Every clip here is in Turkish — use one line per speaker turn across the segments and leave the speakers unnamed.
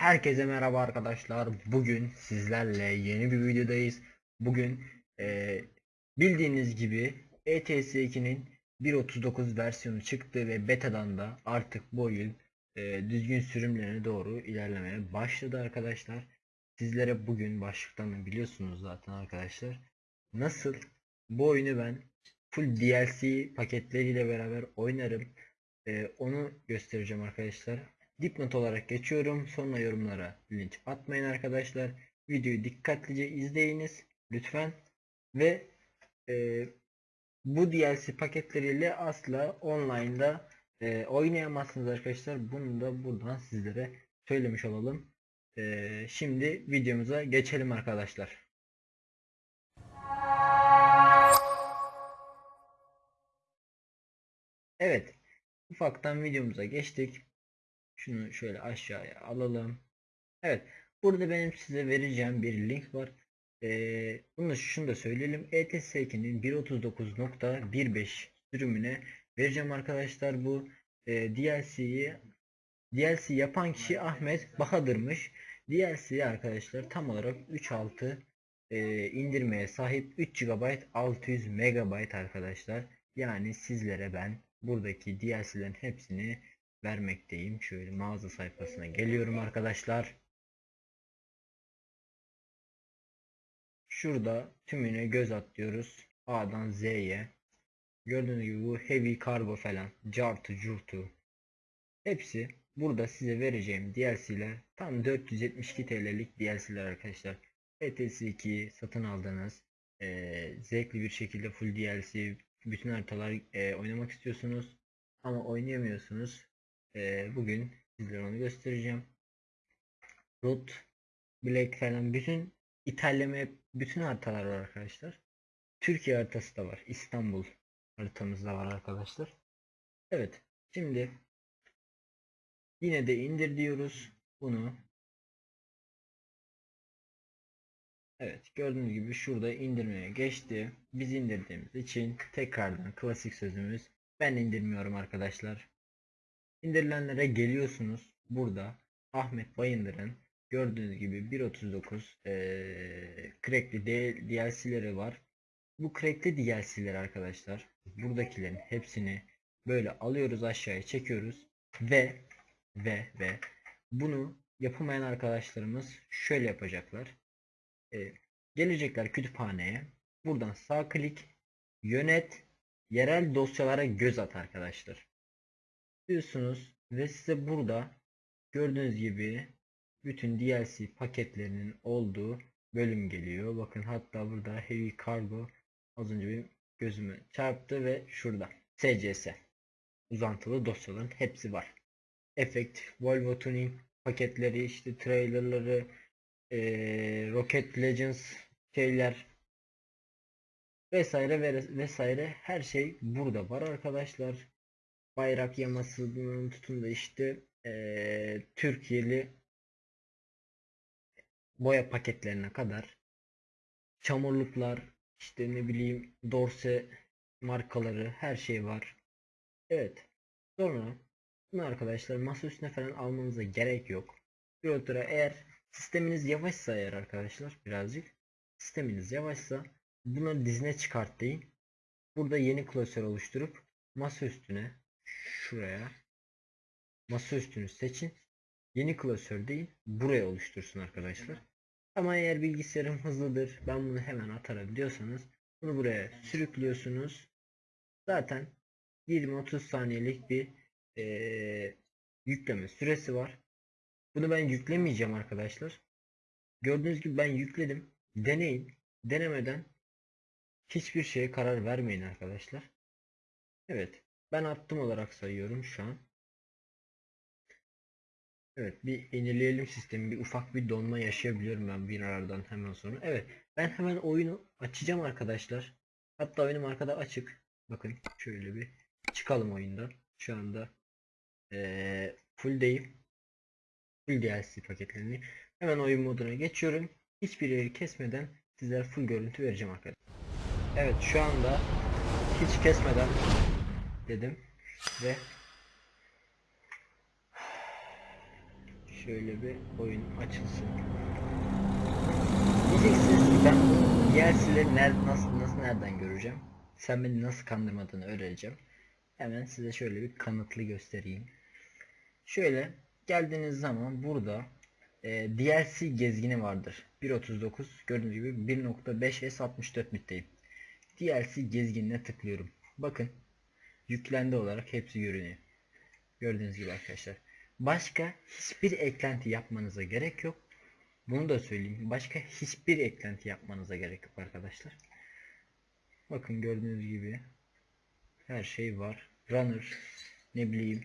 Herkese merhaba arkadaşlar. Bugün sizlerle yeni bir videodayız. Bugün eee, bildiğiniz gibi E ETS2'nin 1.39 versiyonu çıktı ve betadan da artık bu oyun eee, düzgün sürümlerine doğru ilerlemeye başladı arkadaşlar. Sizlere bugün başlıktan biliyorsunuz zaten arkadaşlar. Nasıl bu oyunu ben full DLC paketleriyle beraber oynarım. Eee, onu göstereceğim arkadaşlar. Dipnot olarak geçiyorum. Sonra yorumlara linç atmayın arkadaşlar. Videoyu dikkatlice izleyiniz lütfen. Ve e, bu DLC paketleriyle asla online'da e, oynayamazsınız arkadaşlar. Bunu da buradan sizlere söylemiş olalım. E, şimdi videomuza geçelim arkadaşlar. Evet. Ufaktan videomuza geçtik. Şunu şöyle aşağıya alalım. Evet. Burada benim size vereceğim bir link var. Ee, bunu şunu da söyleyelim. E ETS2'nin 1.39.15 sürümüne vereceğim arkadaşlar. Bu e, DLC'yi DLC yapan kişi Ahmet Bahadır'mış. DLC arkadaşlar tam olarak 3.6 e, indirmeye sahip 3 GB 600 MB arkadaşlar. Yani sizlere ben buradaki DLC'lerin hepsini vermekteyim. Şöyle mağaza sayfasına geliyorum arkadaşlar. Şurada tümüne göz atlıyoruz. A'dan Z'ye. Gördüğünüz gibi bu heavy cargo falan. Cartı curtu. Hepsi burada size vereceğim DLC'ler. Tam 472 TL'lik DLC'ler arkadaşlar. ETS2 satın aldığınız eee, zevkli bir şekilde full DLC bütün haritalar eee, oynamak istiyorsunuz ama oynayamıyorsunuz. Eee, bugün sizlere onu göstereceğim. Root, Black falan bütün İtalya bütün haritalar var arkadaşlar. Türkiye haritası da var. İstanbul haritamız da var arkadaşlar. Evet. Şimdi yine de indir diyoruz. Bunu Evet gördüğünüz gibi şurada indirmeye geçti. Biz indirdiğimiz için tekrardan klasik sözümüz ben indirmiyorum arkadaşlar. İndirilenlere geliyorsunuz. Burada Ahmet Bayındır'ın gördüğünüz gibi 1.39 eee crackli DLC'leri var. Bu crackli DLC'ler arkadaşlar buradakilerin hepsini böyle alıyoruz aşağıya çekiyoruz ve ve ve bunu yapamayan arkadaşlarımız şöyle yapacaklar. Eee, gelecekler kütüphaneye. Buradan sağ klik yönet yerel dosyalara göz at arkadaşlar diyorsunuz ve size burada gördüğünüz gibi bütün DLC paketlerinin olduğu bölüm geliyor. Bakın hatta burada Heavy Cargo az önce benim gözüme çarptı ve şurada SCS uzantılı dosyaların hepsi var. Effect, Volvo Tuning paketleri, işte trailerları, eee, Rocket Legends şeyler vesaire ve- vesaire her şey burada var arkadaşlar bayrak yamasından tutun da işte eee, Türkiye'li boya paketlerine kadar çamurluklar işte ne bileyim dorse markaları her şey var. Evet. Sonra bunu arkadaşlar masa üstüne falan almanıza gerek yok. Pilotura eğer sisteminiz yavaşsa eğer arkadaşlar birazcık sisteminiz yavaşsa bunu dizine çıkart deyin. Burada yeni klasör oluşturup masa üstüne şuraya masa üstünü seçin. Yeni klasör değil buraya oluştursun arkadaşlar. Ama eğer bilgisayarım hızlıdır ben bunu hemen atarım diyorsanız bunu buraya sürüklüyorsunuz. Zaten 20-30 saniyelik bir eee, yükleme süresi var. Bunu ben yüklemeyeceğim arkadaşlar. Gördüğünüz gibi ben yükledim. Deneyin. Denemeden hiçbir şeye karar vermeyin arkadaşlar. Evet. Ben attım olarak sayıyorum şu an. Evet bir yenileyelim sistemi. Bir ufak bir donma yaşayabiliyorum ben bir aradan hemen sonra. Evet ben hemen oyunu açacağım arkadaşlar. Hatta oyunum arkada açık. Bakın şöyle bir çıkalım oyundan. Şu anda eee full değil. Full DLC paketlerini. Hemen oyun moduna geçiyorum. Hiçbir yeri kesmeden sizlere full görüntü vereceğim arkadaşlar. Evet şu anda hiç kesmeden dedim ve Şöyle bir oyun açılsın. Diyeceksiniz ki ben DLC'leri nerede, nasıl, nasıl nereden göreceğim? Sen beni nasıl kandırmadığını öğreneceğim. Hemen size şöyle bir kanıtlı göstereyim. Şöyle geldiğiniz zaman burada e, DLC gezgini vardır. 1.39 gördüğünüz gibi 1.5S 64 bitteyim. DLC gezginine tıklıyorum. Bakın yüklendi olarak hepsi görünüyor. Gördüğünüz gibi arkadaşlar. Başka hiçbir eklenti yapmanıza gerek yok. Bunu da söyleyeyim. Başka hiçbir eklenti yapmanıza gerek yok arkadaşlar. Bakın gördüğünüz gibi her şey var. Runner ne bileyim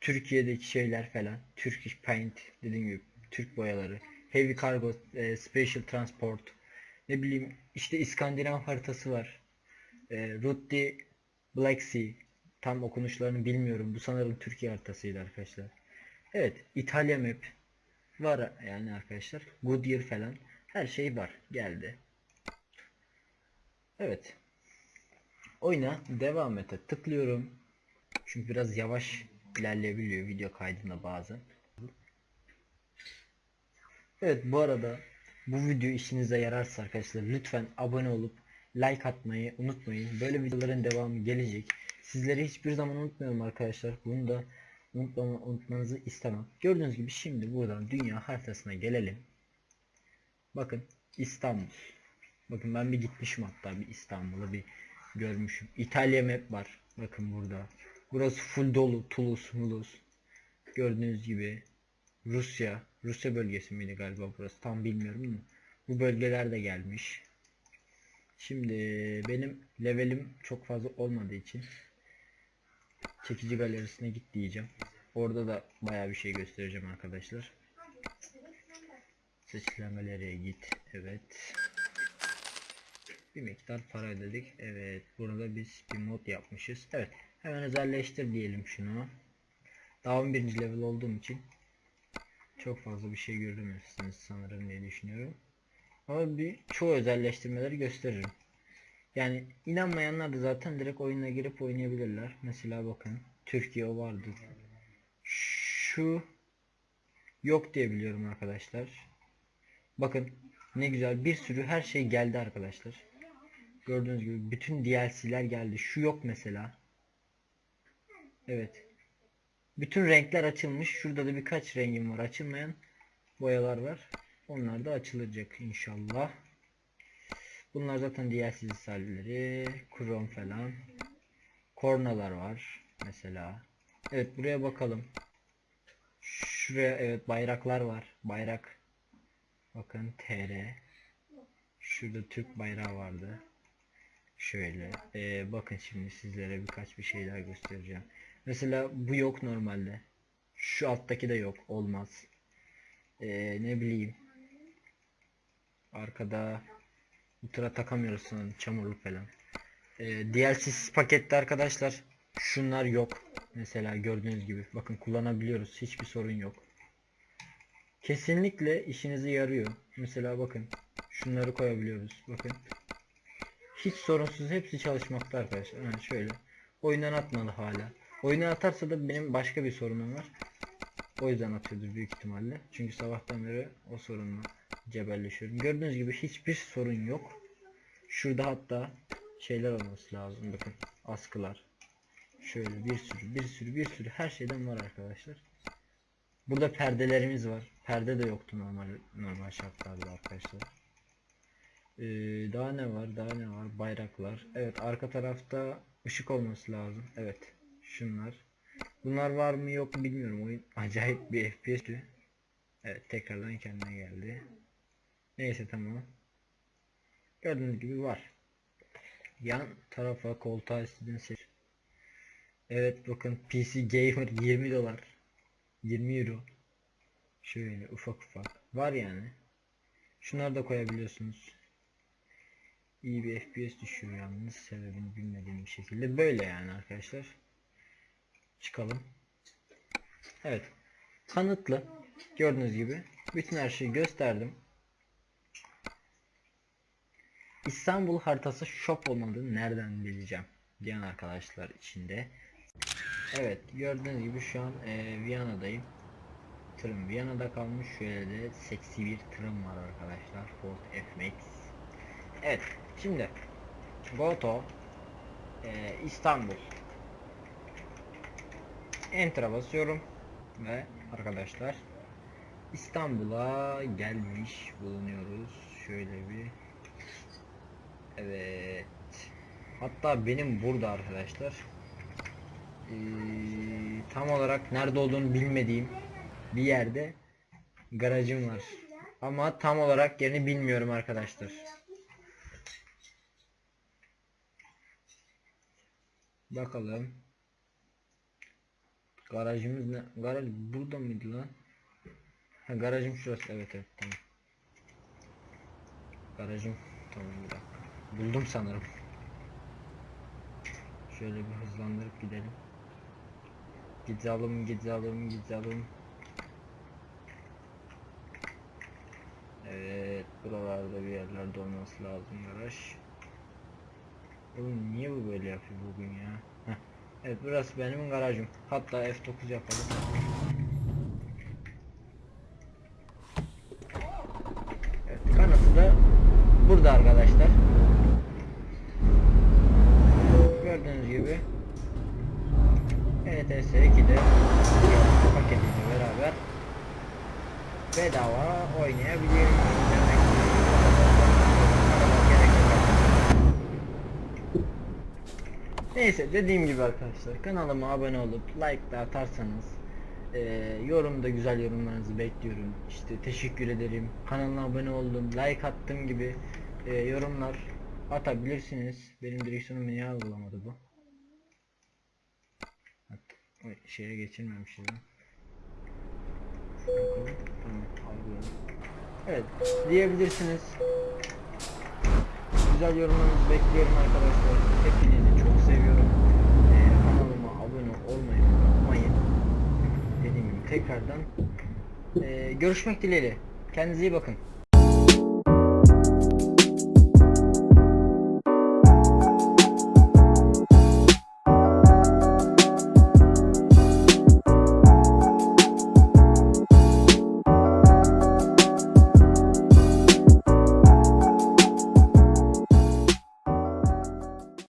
Türkiye'deki şeyler falan. Turkish Paint dediğim gibi Türk boyaları. Heavy Cargo, e, Special Transport. Ne bileyim işte İskandinav haritası var. E, Route Black Sea. Tam okunuşlarını bilmiyorum. Bu sanırım Türkiye haritasıydı arkadaşlar. Evet, İtalya map var yani arkadaşlar. Goodyear falan her şey var. Geldi. Evet. Oyuna devam ete tıklıyorum. Çünkü biraz yavaş ilerleyebiliyor video kaydında bazen. Evet bu arada bu video işinize yararsa arkadaşlar lütfen abone olup like atmayı unutmayın. Böyle videoların devamı gelecek. Sizleri hiçbir zaman unutmuyorum arkadaşlar. Bunu da unutmama, unutmanızı istemem. Gördüğünüz gibi şimdi buradan dünya haritasına gelelim. Bakın İstanbul. Bakın ben bir gitmişim hatta bir İstanbul'a bir görmüşüm. İtalya map var. Bakın burada. Burası full dolu. Toulouse, Mulhouse. Gördüğünüz gibi Rusya. Rusya bölgesi miydi galiba burası? Tam bilmiyorum bu bölgeler de gelmiş. Şimdi benim levelim çok fazla olmadığı için çekici galerisine git diyeceğim. Orada da bayağı bir şey göstereceğim arkadaşlar. Seçilen galeriye git. Evet. Bir miktar para ödedik. Evet. Burada biz bir mod yapmışız. Evet. Hemen özelleştir diyelim şunu. Daha 11. level olduğum için çok fazla bir şey göremezsiniz sanırım diye düşünüyorum. Bir çoğu özelleştirmeleri gösteririm. Yani inanmayanlar da zaten direkt oyuna girip oynayabilirler. Mesela bakın Türkiye o vardı. Şu yok diye biliyorum arkadaşlar. Bakın ne güzel bir sürü her şey geldi arkadaşlar. Gördüğünüz gibi bütün DLC'ler geldi. Şu yok mesela. Evet. Bütün renkler açılmış. Şurada da birkaç rengim var. Açılmayan boyalar var. Onlar da açılacak inşallah. Bunlar zaten DLC listeleri. Chrome falan. Kornalar var. Mesela. Evet buraya bakalım. Şuraya evet bayraklar var. Bayrak. Bakın TR. Şurada Türk bayrağı vardı. Şöyle. Ee, bakın şimdi sizlere birkaç bir şeyler göstereceğim. Mesela bu yok normalde. Şu alttaki de yok. Olmaz. Ee, ne bileyim. Arkada Ultra takamıyoruz sanırım. Çamurlu falan. Ee, DLC'siz pakette arkadaşlar. Şunlar yok. Mesela gördüğünüz gibi. Bakın kullanabiliyoruz. Hiçbir sorun yok. Kesinlikle işinize yarıyor. Mesela bakın. Şunları koyabiliyoruz. Bakın. Hiç sorunsuz hepsi çalışmakta arkadaşlar. Yani şöyle. Oyundan atmadı hala. Oyuna atarsa da benim başka bir sorunum var. O yüzden atıyordur büyük ihtimalle. Çünkü sabahtan beri o sorunla cebelleşiyorum. Gördüğünüz gibi hiçbir sorun yok. Şurada hatta şeyler olması lazım. Bakın askılar. Şöyle bir sürü bir sürü bir sürü her şeyden var arkadaşlar. Burada perdelerimiz var. Perde de yoktu normal normal şartlarda arkadaşlar. Ee, daha ne var? Daha ne var? Bayraklar. Evet arka tarafta ışık olması lazım. Evet. Şunlar. Bunlar var mı yok mu bilmiyorum. Oyun acayip bir FPS'ti. Evet tekrardan kendine geldi. Neyse tamam. Gördüğünüz gibi var. Yan tarafa koltuğa istediğiniz seç. Evet bakın PC Gamer 20 dolar. 20 euro. Şöyle ufak ufak. Var yani. Şunları da koyabiliyorsunuz. İyi bir FPS düşüyor yalnız sebebini bilmediğim bir şekilde. Böyle yani arkadaşlar. Çıkalım. Evet. Kanıtlı. Gördüğünüz gibi. Bütün her şeyi gösterdim. İstanbul haritası shop olmadığını nereden bileceğim diyen arkadaşlar içinde. Evet gördüğünüz gibi şu an e, Viyana'dayım. tırım Viyana'da kalmış. Şöyle de seksi bir tırım var arkadaşlar. Ford F-Max. Evet. Şimdi Goto e, İstanbul Enter'a basıyorum ve arkadaşlar İstanbul'a gelmiş bulunuyoruz. Şöyle bir Evet. Hatta benim burada arkadaşlar ee, tam olarak nerede olduğunu bilmediğim bir yerde garajım var. Ama tam olarak yerini bilmiyorum arkadaşlar. Bakalım. Garajımız ne? Garaj burada mıydı lan? Ha garajım şurası. Evet evet tamam. Garajım tamam bir. Buldum sanırım. Şöyle bir hızlandırıp gidelim. Gidelim gidelim gidelim. Evet buralarda bir yerlerde olması lazım garaj. Oğlum niye bu böyle yapıyor bugün ya? Heh. Evet burası benim garajım. Hatta F9 yapalım. Evet kanıtı da burada arkadaşlar. Gördüğünüz gibi 2'de paketiyle beraber bedava artık. Neyse dediğim gibi arkadaşlar kanalıma abone olup like da atarsanız eee yorumda güzel yorumlarınızı bekliyorum. İşte teşekkür ederim. Kanalıma abone oldum, like attım gibi eee, yorumlar atabilirsiniz. Benim direksiyonumu niye algılamadı bu? Şeye geçirmemişiz lan. Evet, diyebilirsiniz. Güzel yorumlarınızı bekliyorum arkadaşlar. Hepinizi çok seviyorum. Ee, kanalıma abone olmayı unutmayın. Dediğim gibi tekrardan ee, görüşmek dileğiyle. Kendinize iyi bakın.